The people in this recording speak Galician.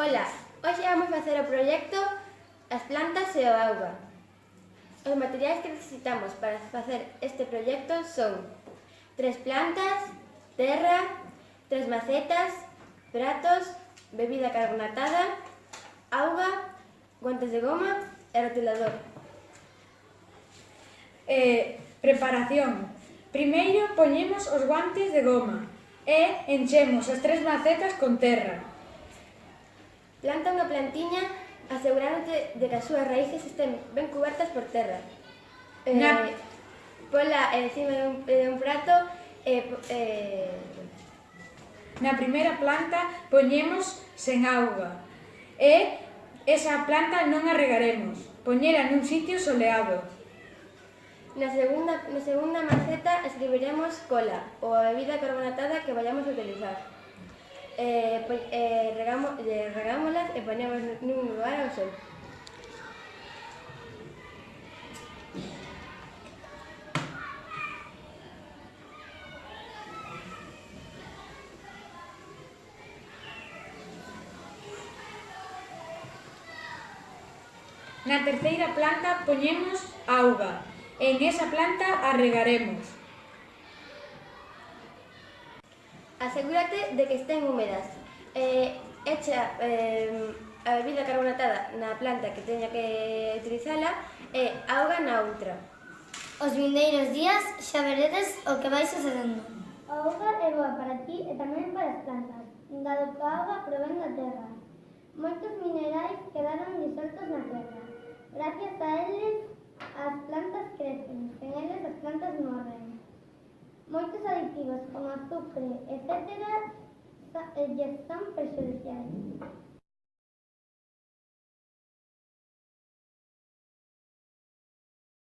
Ola, hoxe vamos facer o proxecto As plantas e o auga. Os materiais que necesitamos para facer este proxecto son tres plantas, terra, tres macetas, pratos, bebida carbonatada, auga, guantes de goma e rotulador. Eh, preparación. Primeiro poñemos os guantes de goma e enchemos as tres macetas con terra. Planta unha plantiña asegurándote de que as súas raíces estén ben cubertas por terra. Eh, Na... Pola encima de un, de un prato e... Eh, eh... Na primeira planta poñemos sen auga e esa planta non a regaremos. Poñela nun sitio soleado. Na segunda, na segunda maceta escribiremos cola ou a bebida carbonatada que vayamos a utilizar eh, eh, regamos, eh, regámolas e poñemos nun lugar ao sol. Na terceira planta poñemos auga. En esa planta arregaremos. Asegúrate de que estén húmedas. Eh, echa eh, a bebida carbonatada na planta que teña que utilizala e auga na outra. Os vindeiros días xa veredes o que vai sucedendo. A auga é boa para ti e tamén para as plantas, dado que a auga provén da terra. Moitos minerais quedaron disoltos na terra. Gracias a eles, a Muchos aditivos como azufre, etcétera, eh, ya están perjudiciales.